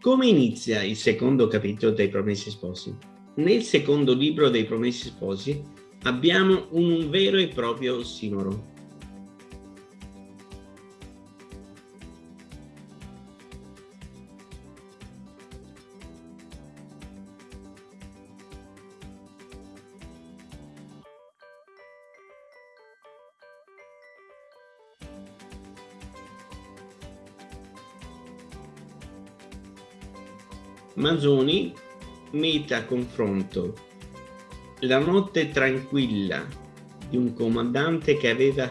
Come inizia il secondo capitolo dei Promessi Sposi? Nel secondo libro dei Promessi Sposi abbiamo un vero e proprio ossimoro. Manzoni mette a confronto la notte tranquilla di un comandante che aveva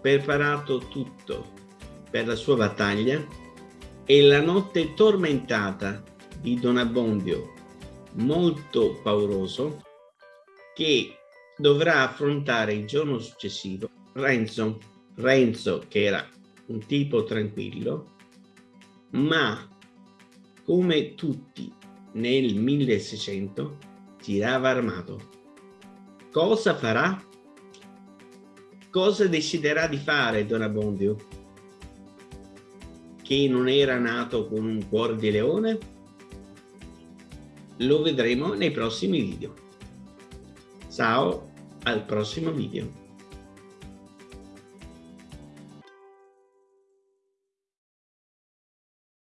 preparato tutto per la sua battaglia e la notte tormentata di Don Abbondio, molto pauroso, che dovrà affrontare il giorno successivo Renzo, Renzo che era un tipo tranquillo, ma come tutti nel 1600 tirava armato. Cosa farà? Cosa deciderà di fare Don Abbondio? Che non era nato con un cuore di leone? Lo vedremo nei prossimi video. Ciao, al prossimo video.